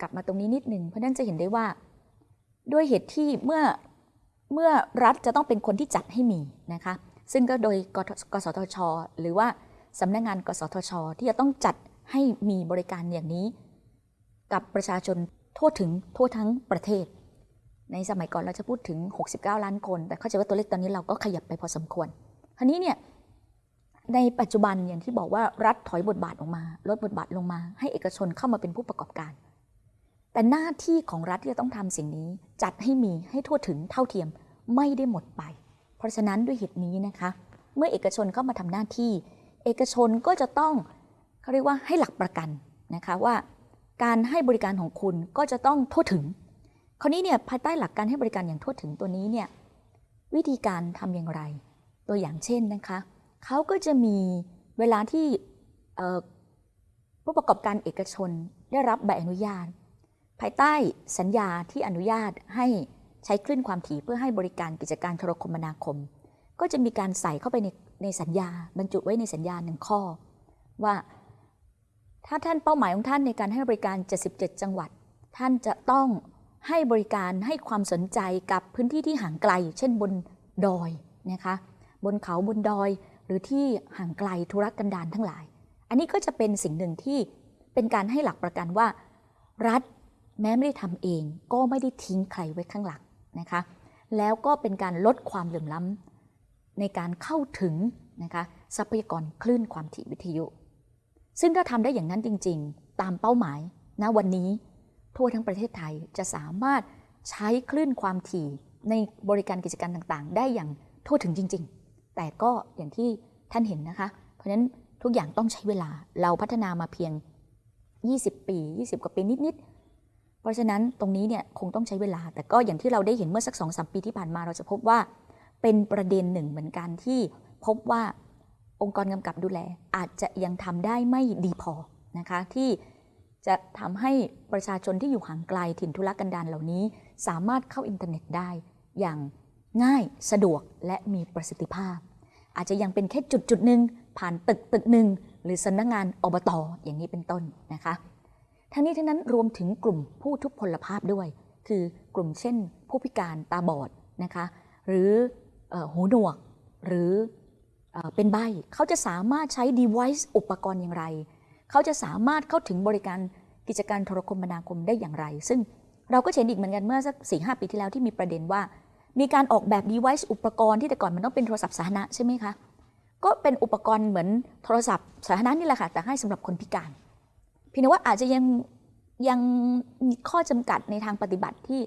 กลับมาตรงนี้นิดหนึ่งเพราะนั้นจะเห็นได้ว่า ด้วยเหตุที่เมื่อเมื่อรัฐจะต้องเป็นคนที่จัดให้มีนะคะซึ่งก็โดยกกสทช หรือว่าสำนักงานกสทช ที่จะต้องจัดให้มีบริการอย่างนี้ กับประชาชนทั่วถึงทั่วทั้งประเทศ ในสมัยก่อนเราจะพูดถึง 69 ล้านคน แต่เข้าใจว่าตัวเลขตอนนี้เราก็ขยับไปพอสมควรคราวนี้เนี่ยในปัจจุบันอย่างที่บอกว่ารัฐถอยบทบาทออกมา ลดบทบาทลงมา ให้เอกชนเข้ามาเป็นผู้ประกอบการ แต่หน้าที่ของรัฐที่จะต้องทำสิ่งนี้ จัดให้มีให้ทั่วถึงเท่าเทียมไม่ได้หมดไป เพราะฉะนั้นด้วยเหตุนี้นะคะ เมื่อเอกชนเข้ามาทำหน้าที่ เอกชนก็จะต้องเขาเรียกว่าให้หลักประกันนะคะว่า การให้บริการของคุณก็จะต้องทั่วถึง คราวนี้เนี่ยภายใต้หลักการให้บริการอย่างทั่วถึงตัวนี้เนี่ยวิธีการทำอย่างไร ตัวอย่างเช่นนะคะเขาก็จะมีเวลาที่ผู้ประกอบการเอกชนได้รับใบอนุญาตายใต้สัญญาที่อนุญาตให้ใช้คลื่นความถี่เพื่อให้บริการกิจการโทรคมนาคม ก็จะมีการใส่เข้าไปในในสัญญา บรรจุไว้ในสัญญาหนึ่งข้อ ว่าถ้าท่านเป้าหมายของท่านในการให้บริการ 77 จังหวัด ท่านจะต้องให้บริการให้ความสนใจกับพื้นที่ที่ห่างไกล เช่นบนดอยนะคะบนเขาบนดอย หรือที่ห่างไกลธุรกันดารทั้งหลาย อันนี้ก็จะเป็นสิ่งหนึ่งที่เป็นการให้หลักประกันว่า รัฐ แม้ไม่ได้ทำเองก็ไม่ได้ทิ้งใครไว้ข้างหลังนะคะ แล้วก็เป็นการลดความเหลื่อมล้ำในการเข้าถึงนะคะทรัพยากรคลื่นความถี่วิทยุ ซึ่งถ้าทำได้อย่างนั้นจริง ๆ ตามเป้าหมายณวันนี้ ทั่วทั้งประเทศไทยจะสามารถใช้คลื่นความถี่ในบริการกิจการต่างๆ ได้อย่างทั่วถึงจริง ๆ แต่ก็อย่างที่ท่านเห็นนะคะ เพราะฉะนั้นทุกอย่างต้องใช้เวลาเราพัฒนามาเพียง 20 ปี 20 กว่าปีนิด ๆ เพราะฉะนั้นตรงนี้เนี่ยคงต้องใช้เวลา แต่ก็อย่างที่เราได้เห็นเมื่อสักสองสปีที่ผ่านมาเราจะพบว่า เป็นประเด็นหนึ่งเหมือนกันที่พบว่าองค์กรกำกับดูแล อาจจะยังทำได้ไม่ดีพอนะคะที่จะทำให้ประชาชนที่อยู่ห่างไกลถิ่นทุรกันดารเหล่านี้ สามารถเข้าอินเทอร์เน็ตได้ อย่างง่ายสะดวกและมีประสิทธิภาพ อาจจะยังเป็นแค่จุดจุดหนึ่งผ่านตึกตึกหนึ่งหรือสำนักงงานอบตออย่างนี้เป็นต้นนะคะ ทั้งนี้ทั้งนั้นรวมถึงกลุ่มผู้ทุพพลภาพด้วย คือกลุ่มเช่น ผู้พิการตาบอดนะคะหรือหูหนวกหรือเป็นใบเขาจะสามารถใช้ device อุปกรณ์อย่างไร เขาจะสามารถเข้าถึงบริการกิจการโทรคมนาคมได้อย่างไร ซึ่งเราก็เห็นอีกเหมือนกันเมื่อสักสี่ห้าปีที่แล้วที่มีประเด็นว่า มีการออกแบบ device อุปกรณ์ที่แต่ก่อนมันต้องเป็นโทรศัพท์สาธารณะใช่ไหมคะก็เป็นอุปกรณ์เหมือนโทรศัพท์สาธารณะนี่แหละค่ะแต่ให้สำหรับคนพิการ พี่นว่าอาจจะยังยังมีข้อจำกัดในทางปฏิบัติที่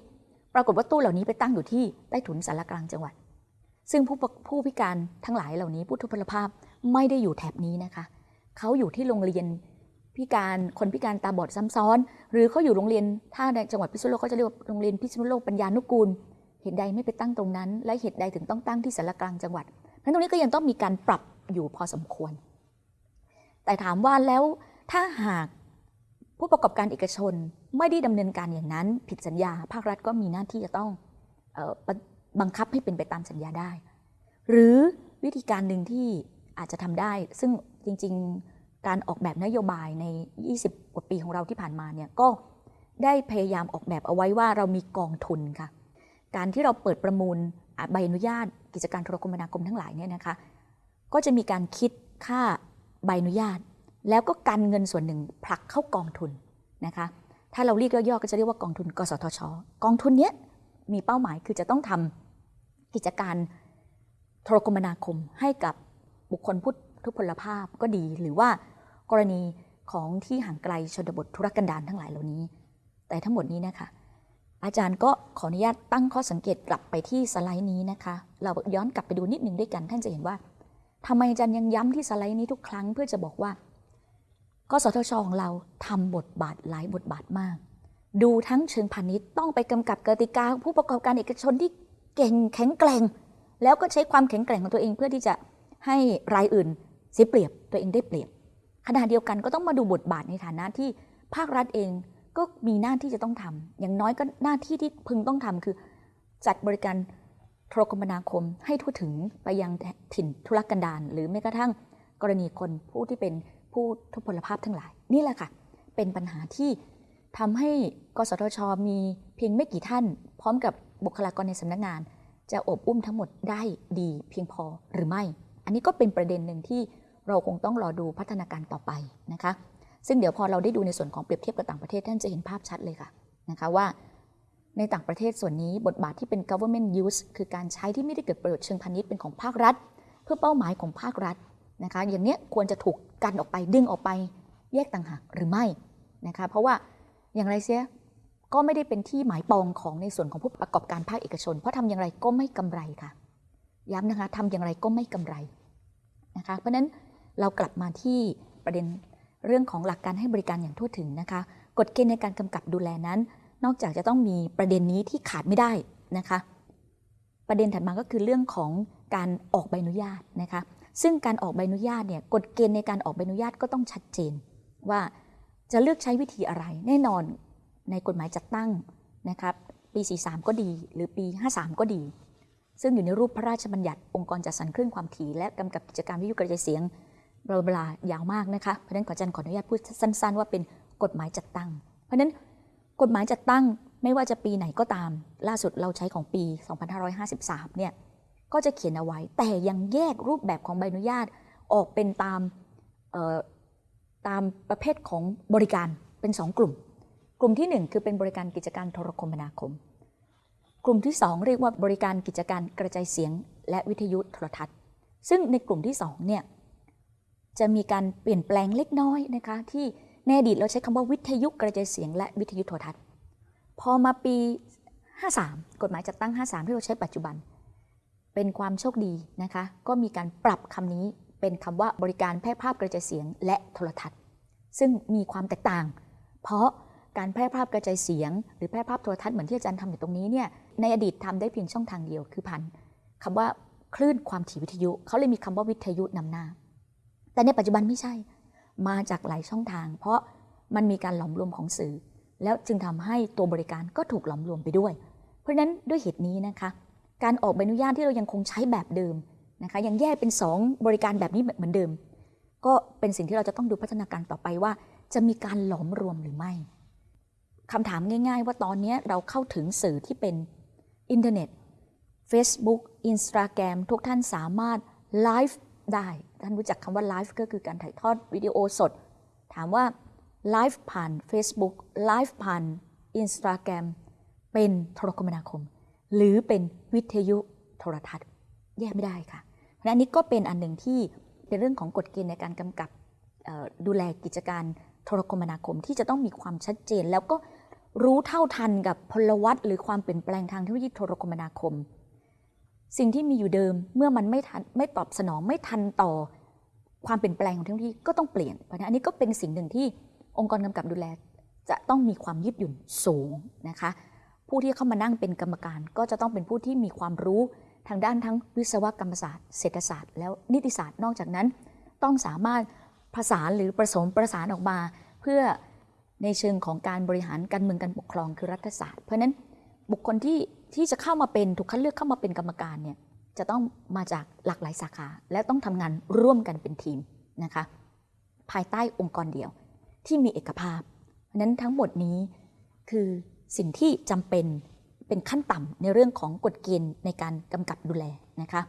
ปรากฏว่าตู้เหล่านี้ไปตั้งอยู่ที่ใต้ถุนสารกลางจังหวัด ซึ่งผู้ผู้พิการทั้งหลายเหล่านี้ผู้ทุพพลภาพไม่ได้อยู่แถบนี้นะคะ เขาอยู่ที่โรงเรียนพิการคนพิการตาบอดซ้ำซ้อน หรือเขาอยู่โรงเรียนถ้าในจังหวัดพิษณุโลกเขาจะเรียกว่าโรงเรียนพิษณุโลกปัญญานุกูล เหตุใดไม่ไปตั้งตรงนั้น และเหตุใดถึงต้องตั้งที่สารกลางจังหวัดนั้นตรงนี้ก็ยังต้องมีการปรับอยู่พอสมควร แต่ถามว่าแล้วถ้าหาก ผู้ประกอบการเอกชนไม่ได้ดำเนินการอย่างนั้น ผิดสัญญา ภาครัฐก็มีหน้าที่จะต้องบังคับให้เป็นไปตามสัญญาได้ หรือวิธีการหนึ่งที่อาจจะทำได้ ซึ่งจริงๆการออกแบบนโยบายใน 20 กว่าปีของเราที่ผ่านมาเนี่ยก็ได้พยายามออกแบบเอาไว้ว่าเรามีกองทุนค่ะ การที่เราเปิดประมูลใบอนุญาต กิจการโทรคมนาคมทั้งหลายเนี่ยนะคะ ก็จะมีการคิดค่าใบอนุญาต แล้วก็กันเงินส่วนหนึ่งผลักเข้ากองทุนนะคะ ถ้าเราเรียกย่อๆก็จะเรียกว่ากองทุน กสทช กองทุนนี้มีเป้าหมายคือจะต้องทำกิจการโทรคมนาคมให้กับบุคคลผู้ทุพพลภาพก็ดี หรือว่ากรณีของที่ห่างไกลชนบทธุรกันดารทั้งหลายเหล่านี้ แต่ทั้งหมดนี้นะคะ อาจารย์ก็ขออนุญาตตั้งข้อสังเกตกลับไปที่สไลด์นี้นะคะ เราย้อนกลับไปดูนิดหนึ่งด้วยกัน ท่านจะเห็นว่าทำไมอาจารย์ยังย้ำที่สไลด์นี้ทุกครั้งเพื่อจะบอกว่า กสทชของเราทำบทบาทหลายบทบาทมาก ดูทั้งเชิงพาณิชย์ต้องไปกำกับกติกาผู้ประกอบการเอกชนที่เก่งแข็งแกร่ง แล้วก็ใช้ความแข็งแกร่งของตัวเองเพื่อที่จะให้รายอื่นเสียเปรียบตัวเองได้เปรียบขณะเดียวกันก็ต้องมาดูบทบาทในฐานะที่ภาครัฐเองก็มีหน้าที่จะต้องทำอย่างน้อยก็หน้าที่ที่พึงต้องทำคือ จัดบริการโทรคมนาคมให้ทั่วถึงไปยังถิ่นธุรกันดารหรือแม้กระทั่งกรณีคนผู้ที่เป็น ผู้ทุพพลภาพทั้งหลาย นี่แหละค่ะ เป็นปัญหาที่ทำให้กสทช มีเพียงไม่กี่ท่าน พร้อมกับบุคลากรในสำนักงาน จะอบอุ้มทั้งหมดได้ดีเพียงพอหรือไม่ อันนี้ก็เป็นประเด็นหนึ่งที่เราคงต้องรอดูพัฒนาการต่อไปนะคะ ซึ่งเดี๋ยวพอเราได้ดูในส่วนของเปรียบเทียบกับต่างประเทศท่านจะเห็นภาพชัดเลยค่ะนะคะว่า ในต่างประเทศส่วนนี้บทบาทที่เป็น government use คือการใช้ที่ไม่ได้เกิดประโยชน์เชิงพาณิชย์เป็นของภาครัฐ เพื่อเป้าหมายของภาครัฐนะคะ อย่างเนี้ยควรจะถูก กันออกไปดึงออกไปแยกต่างหากหรือไม่นะคะเพราะว่าอย่างไรเสียก็ไม่ได้เป็นที่หมายปองของในส่วนของผู้ประกอบการภาคเอกชน เพราะทำอย่างไรก็ไม่กำไรค่ะ ย้ำนะคะทำอย่างไรก็ไม่กำไรนะคะเพราะฉะนั้นเรากลับมาที่ประเด็นเรื่องของหลักการให้บริการอย่างทั่วถึงนะคะกฎเกณฑ์ในการกำกับดูแลนั้น นอกจากจะต้องมีประเด็นนี้ที่ขาดไม่ได้นะคะ ประเด็นถัดมาก็คือเรื่องของการออกใบอนุญาตนะคะ ซึ่งการออกใบอนุญาตเนี่ยกฎเกณฑ์ในการออกใบอนุญาตก็ต้องชัดเจน ว่าจะเลือกใช้วิธีอะไร แน่นอนในกฎหมายจัดตั้งนะครับปี 43 ก็ดี หรือปี 53 ก็ดี ซึ่งอยู่ในรูปพระราชบัญญัติองค์กรจัดสรรคลื่นความถี่และกำกับกิจการวิทยุกระจายเสียงบลาบลายาวมากนะคะเพราะฉะนั้นขออาจารย์ขออนุญาตพูดสั้น ๆ ว่าเป็นกฎหมายจัดตั้ง เพราะฉะนั้นกฎหมายจัดตั้งไม่ว่าจะปีไหนก็ตาม ล่าสุดเราใช้ของปี 2553 เนี่ย ก็จะเขียนเอาไว้ แต่ยังแยกรูปแบบของใบอนุญาตออกเป็นตามตามประเภทของบริการเป็น 2 กลุ่ม กลุ่มที่ 1 คือเป็นบริการกิจการโทรคมนาคม กลุ่มที่ 2 เรียกว่าบริการกิจการกระจายเสียง และวิทยุโทรทัศน์ ซึ่งในกลุ่มที่2เนี่ยจะมีการเปลี่ยนแปลงเล็กน้อยนะคะที่ในอดีตเราใช้คำว่าวิทยุกระจายเสียง และวิทยุโทรทัศน์ พอมาปี 53 กฎหมายจัดตั้ง 53 ที่เราใช้ปัจจุบัน เป็นความโชคดีนะคะ ก็มีการปรับคำนี้เป็นคำว่าบริการแพร่ภาพกระจายเสียงและโทรทัศน์ ซึ่งมีความแตกต่าง เพราะการแพร่ภาพกระจายเสียง หรือแพร่ภาพโทรทัศน์เหมือนที่อาจารย์ทำอยู่ตรงนี้เนี่ยในอดีตทำได้เพียงช่องทางเดียวคือผ่านคำว่าคลื่นความถี่วิทยุเขาเลยมีคำว่าวิทยุนำหน้า แต่ในปัจจุบันไม่ใช่ มาจากหลายช่องทาง เพราะมันมีการหลอมรวมของสื่อ แล้วจึงทำให้ตัวบริการก็ถูกหลอมรวมไปด้วย เพราะฉะนั้นด้วยเหตุนี้นะคะ การออกใบอนุญาตที่เรายังคงใช้แบบเดิมนะคะยังแยกเป็น 2 บริการแบบนี้เหมือนเดิม ก็เป็นสิ่งที่เราจะต้องดูพัฒนาการต่อไปว่า จะมีการหลอมรวมหรือไม่คำถามง่าย ๆ ว่าตอนนี้เราเข้าถึงสื่อที่เป็นอินเทอร์เน็ต Facebook Instagram ทุกท่านสามารถไลฟ์ได้ ท่านรู้จักคำว่าไลฟ์ก็คือการถ่ายทอดวิดีโอสด ถามว่าไลฟ์ผ่าน Facebook ไลฟ์ผ่าน Instagram เป็นโทรคมนาคม หรือเป็น วิทยุโทรทัศน์ แยกไม่ได้ค่ะ เพราะนั้นนี้ก็เป็นอันหนึ่งที่เป็นเรื่องของกฎเกณฑ์ในการกำกับดูแลกิจการโทรคมนาคมที่จะต้องมีความชัดเจน แล้วก็รู้เท่าทันกับพลวัตหรือความเปลี่ยนแปลงทางเทคโนโลยีโทรคมนาคม สิ่งที่มีอยู่เดิมเมื่อมันไม่ทันไม่ตอบสนองไม่ทันต่อความเปลี่ยนแปลงของเทคโนโลยีก็ต้องเปลี่ยนเพราะนั้นอันนี้ก็เป็นสิ่งหนึ่งที่องค์กรกำกับดูแลจะต้องมีความยืดหยุ่นสูงนะคะ ผู้ที่เข้ามานั่งเป็นกรรมการ ก็จะต้องเป็นผู้ที่มีความรู้ทางด้านทั้งวิศวกรรมศาสตร์ เศรษฐศาสตร์ แล้วนิติศาสตร์นอกจากนั้น ต้องสามารถผสานหรือผสมประสานออกมา เพื่อในเชิงของการบริหารการเมืองการปกครองคือรัฐศาสตร์ เพราะนั้นบุคคลที่ที่จะเข้ามาเป็นถูกคัดเลือกเข้ามาเป็นกรรมการเนี่ยจะต้องมาจากหลากหลายสาขา และต้องทำงานร่วมกันเป็นทีมนะคะภายใต้องค์กรเดียวที่มีเอกภาพเพราะนั้นทั้งหมดนี้คือ สิ่งที่จำเป็นเป็นขั้นต่ำในเรื่องของกฎเกณฑ์ในการกำกับดูแลนะคะ